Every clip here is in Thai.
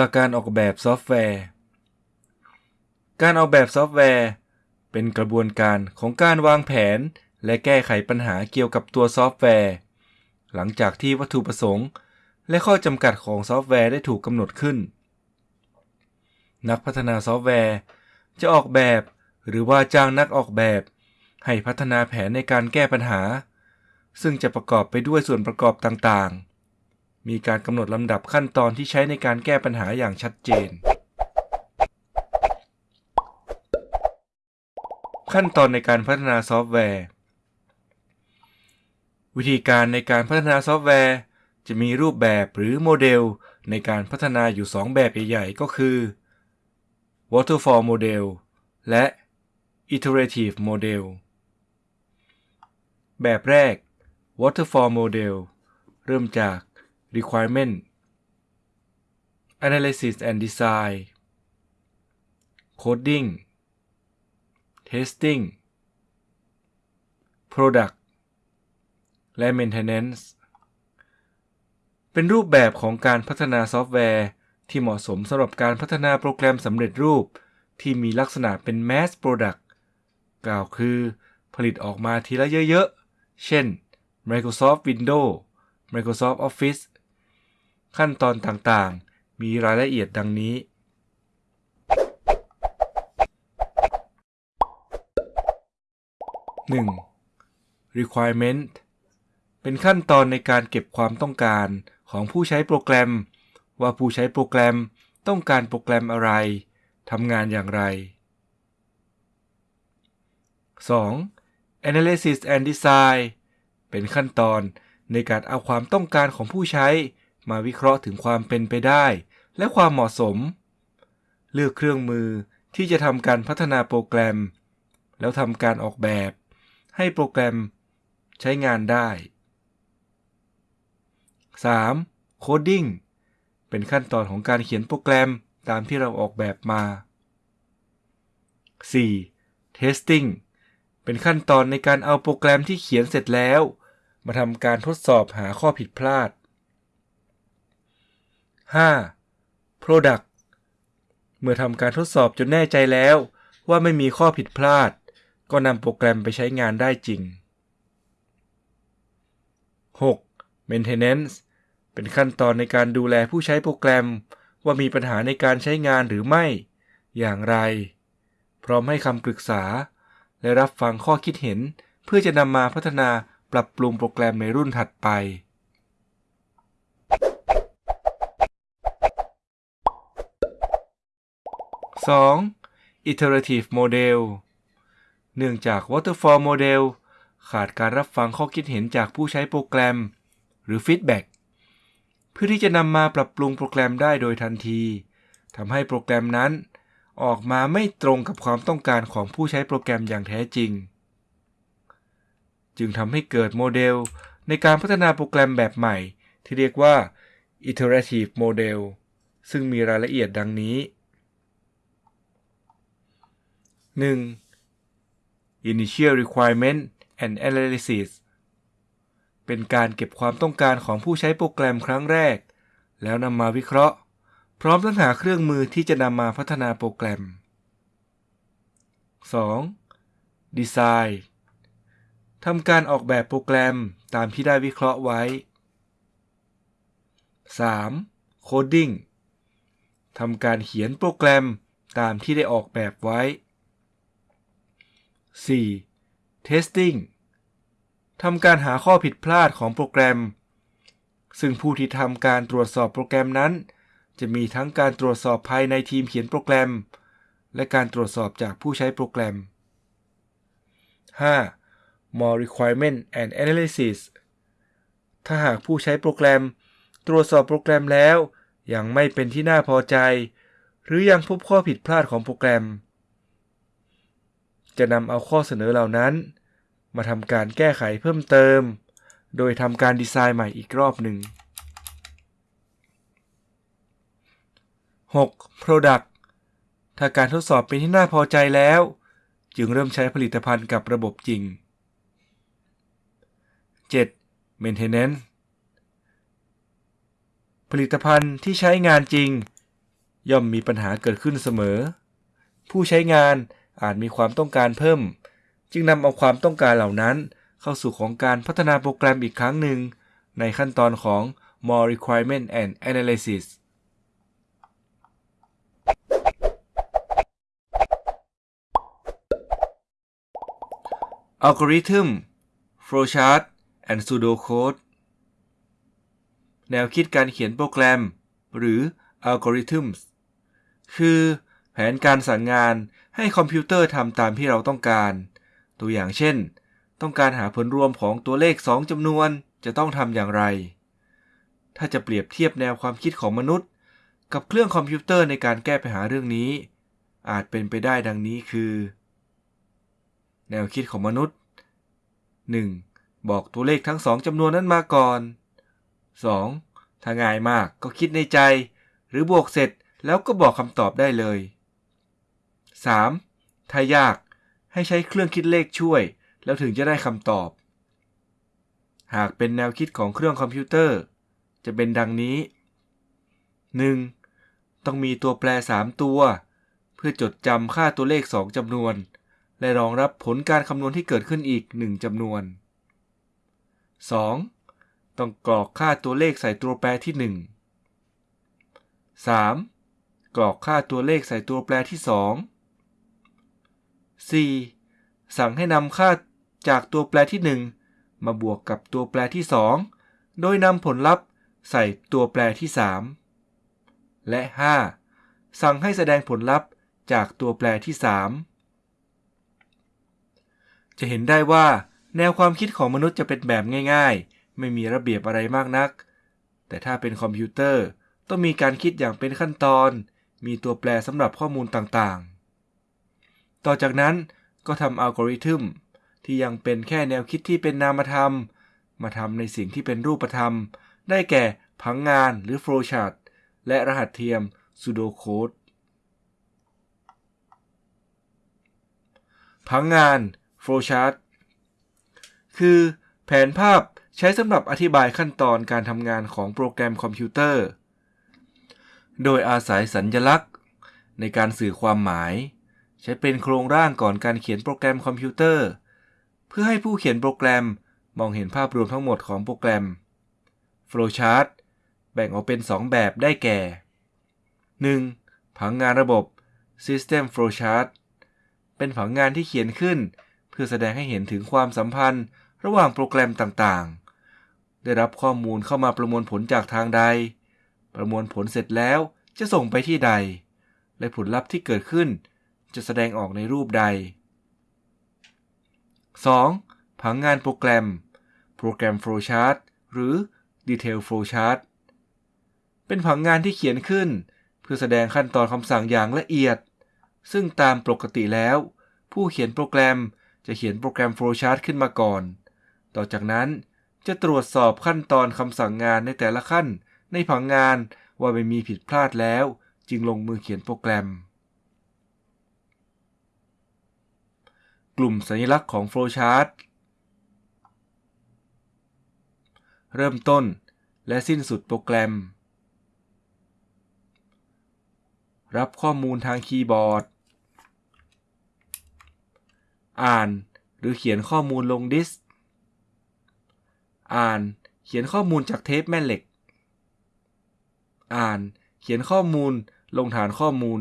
หลักการออกแบบซอฟต์แวร์ การออกแบบซอฟต์แวร์ เป็นกระบวนการของการวางแผน และแก้ไขปัญหาเกี่ยวกับตัวซอฟต์แวร์ หลังจากที่วัตถุประสงค์ และข้อจำกัดของซอฟต์แวร์ได้ถูกกำหนดขึ้น นักพัฒนาซอฟต์แวร์ จะออกแบบ หรือว่าจ้างนักออกแบบ ให้พัฒนาแผนในการแก้ปัญหา ซึ่งจะประกอบไปด้วยส่วนประกอบต่างๆ มีการกำหนดลำดับขั้นตอนที่ใช้ในการแก้ปัญหาอย่างชัดเจน ขั้นตอนในการพัฒนาซอฟต์แวร์ วิธีการในการพัฒนาซอฟต์แวร์ จะมีรูปแบบหรือโมเดลในการพัฒนาอยู่ 2 แบบใหญ่ๆ ก็คือ waterfall model และ iterative model แบบแรก waterfall model เริ่มจาก requirement analysis and design coding testing product และ maintenance เป็นรูปแบบของการพัฒนาซอฟต์แวร์ ที่เหมาะสมสำหรับการพัฒนาโปรแกรมสำเร็จรูป ที่มีลักษณะเป็น mass product กล่าวคือ ผลิตออกมาทีละเยอะๆ เช่น Microsoft Windows Microsoft Office ขั้นตอนต่างๆ มีรายละเอียดดังนี้ 1. requirement เป็นขั้นตอนในการเก็บความต้องการของผู้ใช้โปรแกรม ว่าผู้ใช้โปรแกรมต้องการโปรแกรมอะไรทำงานอย่างไร 2. analysis and design เป็นขั้นตอนในการเอาความต้องการของผู้ใช้ มาวิเคราะห์ถึงความเป็นไปได้ และความเหมาะสม เลือกเครื่องมือที่จะทำการพัฒนาโปรแกรม แล้วทำการออกแบบ ให้โปรแกรมใช้งานได้ 3. Coding เป็นขั้นตอนของการเขียนโปรแกรมตามที่เราออกแบบมา 4. Testing เป็นขั้นตอนในการเอาโปรแกรมที่เขียนเสร็จแล้ว มาทำการทดสอบหาข้อผิดพลาด 5. Product เมื่อทำการทดสอบจนแน่ใจแล้วว่าไม่มีข้อผิดพลาด ก็นำโปรแกรมไปใช้งานได้จริง 6. Maintenance เป็นขั้นตอนในการดูแลผู้ใช้โปรแกรม ว่ามีปัญหาในการใช้งานหรือไม่ อย่างไร พร้อมให้คำปรึกษา และรับฟังข้อคิดเห็น เพื่อจะนำมาพัฒนาปรับปรุงโปรแกรมในรุ่นถัดไป 2. iterative model เนื่องจาก waterfall model ขาดการรับฟังข้อคิดเห็นจากผู้ใช้โปรแกรม หรือ feedback เพื่อที่จะนำมาปรับปรุงโปรแกรมได้โดยทันทีทำให้โปรแกรมนั้น ออกมาไม่ตรงกับความต้องการของผู้ใช้โปรแกรมอย่างแท้จริง จึงทำให้เกิดโมเดลในการพัฒนาโปรแกรมแบบใหม่ ที่เรียกว่า iterative model ซึ่งมีรายละเอียดดังนี้ 1. Initial requirement and analysis เป็นการเก็บความต้องการของผู้ใช้โปรแกรมครั้งแรก แล้วนำมาวิเคราะห์ พร้อมทั้งหาเครื่องมือที่จะนำมาพัฒนาโปรแกรม 2. Design ทำการออกแบบโปรแกรมตามที่ได้วิเคราะห์ไว้ 3. Coding ทำการเขียนโปรแกรมตามที่ได้ออกแบบไว้ 4. Testing ทำการหาข้อผิดพลาดของโปรแกรม ซึ่งผู้ที่ทำการตรวจสอบโปรแกรมนั้น จะมีทั้งการตรวจสอบภายในทีมเขียนโปรแกรม และการตรวจสอบจากผู้ใช้โปรแกรม 5. more requirement and analysis ถ้าหากผู้ใช้โปรแกรม ตรวจสอบโปรแกรมแล้ว ยังไม่เป็นที่น่าพอใจ หรือยังพบข้อผิดพลาดของโปรแกรม จะนำเอาข้อเสนอเหล่านั้น มาทำการแก้ไขเพิ่มเติม โดยทำการดีไซน์ใหม่อีกรอบหนึ่ง 6. Product ถ้าการทดสอบเป็นที่น่าพอใจแล้ว จึงเริ่มใช้ผลิตภัณฑ์กับระบบจริง 7. Maintenance ผลิตภัณฑ์ที่ใช้งานจริง ย่อมมีปัญหาเกิดขึ้นเสมอ ผู้ใช้งาน อาจมีความต้องการเพิ่ม จึงนำเอาความต้องการเหล่านั้น เข้าสู่ของการพัฒนาโปรแกรมอีกครั้งหนึ่ง ในขั้นตอนของ more requirement and analysis อัลกอริทึม flowchart and pseudocode แนวคิดการเขียนโปรแกรม หรือ algorithms คือ นการสั่งงานให้คอมพิวเตอร์ทำตามที่เราต้องการ ตัวอย่างเช่น ต้องการหาผลรวมของตัวเลข 2จำนวนจะต้องทำอย่างไร ถ้าจะเปรียบเทียบแนวความคิดของมนุษย์ กับเครื่องคอมพิวเตอร์ในการแก้ปัญหาเรื่องนี้ อาจเป็นไปได้ดังนี้คือ แนวคิดของมนุษย์ 1. บอกตัวเลขทั้งสองจำนวนนั้นมาก่อน 2. ถ้าง่ายมากก็คิดในใจ หรือบวกเสร็จแล้วก็บอกคำตอบได้เลย 3. ถ้ายากให้ใช้เครื่องคิดเลขช่วย แล้วถึงจะได้คำตอบ หากเป็นแนวคิดของเครื่องคอมพิวเตอร์ จะเป็นดังนี้ 1. ต้องมีตัวแปร 3 ตัว เพื่อจดจำค่าตัวเลข 2จำนวน และรองรับผลการคำนวณที่เกิดขึ้นอีก 1จำนวน 2. ต้องกรอกค่าตัวเลขใส่ตัวแปรที่ 1 3. กรอกค่าตัวเลขใส่ตัวแปรที่ 2 4. สั่งให้นำค่าจากตัวแปรที่ 1 มาบวกกับตัวแปรที่ 2 โดยนำผลลัพธ์ใส่ตัวแปรที่ 3 และ 5. สั่งให้แสดงผลลัพธ์จากตัวแปรที่ 3 จะเห็นได้ว่า แนวความคิดของมนุษย์จะเป็นแบบง่ายๆ ไม่มีระเบียบอะไรมากนัก แต่ถ้าเป็นคอมพิวเตอร์ต้องมีการคิดอย่างเป็นขั้นตอน มีตัวแปรสำหรับข้อมูลต่างๆ ต่อจากนั้นก็ทำอัลกอริทึมที่ยังเป็นแค่แนวคิดที่เป็นนามธรรม มาทำในสิ่งที่เป็นรูปธรรม ได้แก่ผังงานหรือ flowchart และรหัสเทียม pseudocode ผังงาน flowchart คือแผนภาพใช้สำหรับอธิบายขั้นตอนการทำงานของโปรแกรมคอมพิวเตอร์ โดยอาศัยสัญญลักษณ์ ในการสื่อความหมาย ใช้เป็นโครงร่างก่อนการเขียนโปรแกรมคอมพิวเตอร์ เพื่อให้ผู้เขียนโปรแกรมมองเห็นภาพรวมทั้งหมดของโปรแกรม Flowchart แบ่งออกเป็น 2 แบบได้แก่ 1. ผังงานระบบ System Flowchart เป็นผังงานที่เขียนขึ้น เพื่อแสดงให้เห็นถึงความสัมพันธ์ระหว่างโปรแกรมต่างๆ ได้รับข้อมูลเข้ามาประมวลผลจากทางใด ประมวลผลเสร็จแล้วจะส่งไปที่ใด และผลลัพธ์ที่เกิดขึ้น จะแสดงออกในรูปใด 2. ผังงานโปรแกรม โปรแกรม Flowchart หรือ Detail Flowchart เป็นผังงานที่เขียนขึ้น เพื่อแสดงขั้นตอนคำสั่งอย่างละเอียด ซึ่งตามปกติแล้ว ผู้เขียนโปรแกรมจะเขียนโปรแกรม Flowchart ขึ้นมาก่อน ต่อจากนั้นจะตรวจสอบขั้นตอนคำสั่งงานในแต่ละขั้น ในผังงานว่าไม่มีผิดพลาดแล้ว จึงลงมือเขียนโปรแกรม กลุ่มสัญลักษณ์ของ Flowchart เริ่มต้นและสิ้นสุดโปรแกรม รับข้อมูลทางคีย์บอร์ด อ่านหรือเขียนข้อมูลลงดิสก์อ่านเขียนข้อมูลจากเทปแม่เหล็ก อ่านเขียนข้อมูลลงฐานข้อมูล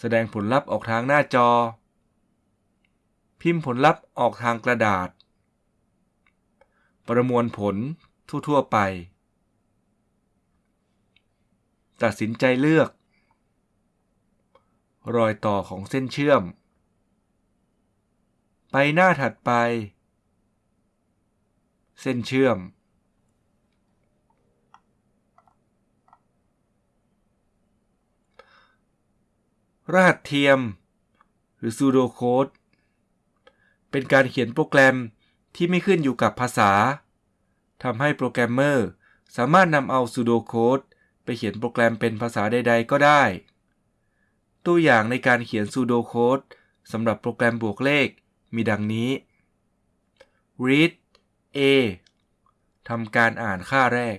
แสดงผลลัพธ์ออกทางหน้าจอ พิมพ์ผลลัพธ์ออกทางกระดาษ ประมวลผลทั่ว ๆ ไป ตัดสินใจเลือก รอยต่อของเส้นเชื่อม ไปหน้าถัดไป เส้นเชื่อม รหัสเทียม หรือ pseudocode เป็นการเขียนโปรแกรมที่ไม่ขึ้นอยู่กับภาษาทำให้โปรแกรมเมอร์สามารถนำเอา pseudocode ไปเขียนโปรแกรมเป็นภาษาใด ๆ ก็ได้ ตัวอย่างในการเขียน pseudocode สำหรับโปรแกรมบวกเลขมีดังนี้ read a ทำการอ่านค่าแรก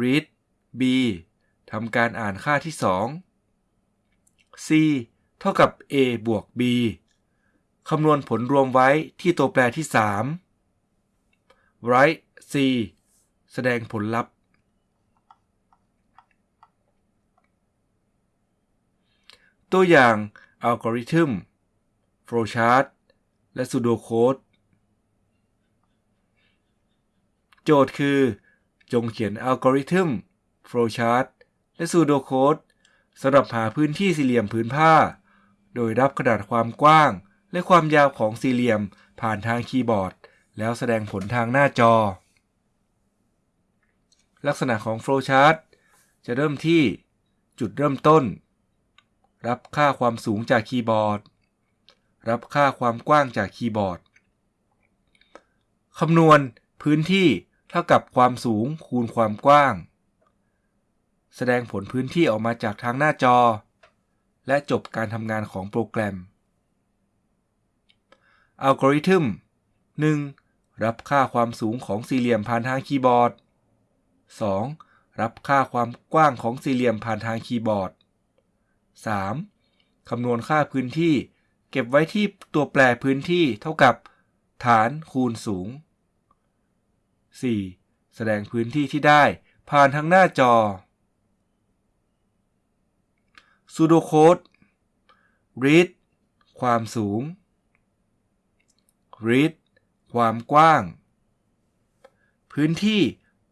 read b ทำการอ่านค่าที่ 2 c เท่ากับ a บวก b คำนวณผลรวมไว้ที่ตัวแปรที่ 3 write c แสดงผลลัพธ์ ตัวอย่างอัลกอริทึม flowchart และ pseudocode โจทย์คือ จงเขียนอัลกอริทึม flowchart และ pseudocode สำหรับหาพื้นที่สี่เหลี่ยมผืนผ้า โดยรับขนาดความกว้าง และความยาวของสี่เหลี่ยมผ่านทางคีย์บอร์ด แล้วแสดงผลทางหน้าจอ ลักษณะของ flowchart จะเริ่มที่จุดเริ่มต้น รับค่าความสูงจากคีย์บอร์ด รับค่าความกว้างจากคีย์บอร์ดคำนวณพื้นที่เท่ากับความสูงคูณความกว้าง แสดงผลพื้นที่ออกมาจากทางหน้าจอ และจบการทำงานของโปรแกรม อัลกอริทึม 1. รับค่าความสูงของสี่เหลี่ยมผ่านทางคีย์บอร์ด 2. รับค่าความกว้างของสี่เหลี่ยมผ่านทางคีย์บอร์ด 3. คำนวณค่าพื้นที่ เก็บไว้ที่ตัวแปรพื้นที่เท่ากับ ฐานคูณสูง 4. แสดงพื้นที่ที่ได้ผ่านทางหน้าจอ sudo code read ความสูง ริดความกว้าง พื้นที่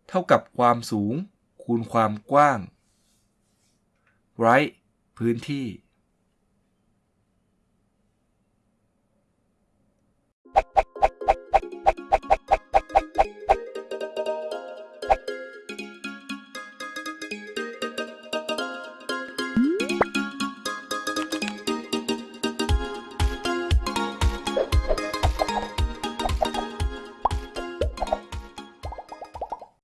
เท่ากับความสูงคูณความกว้าง write พื้นที่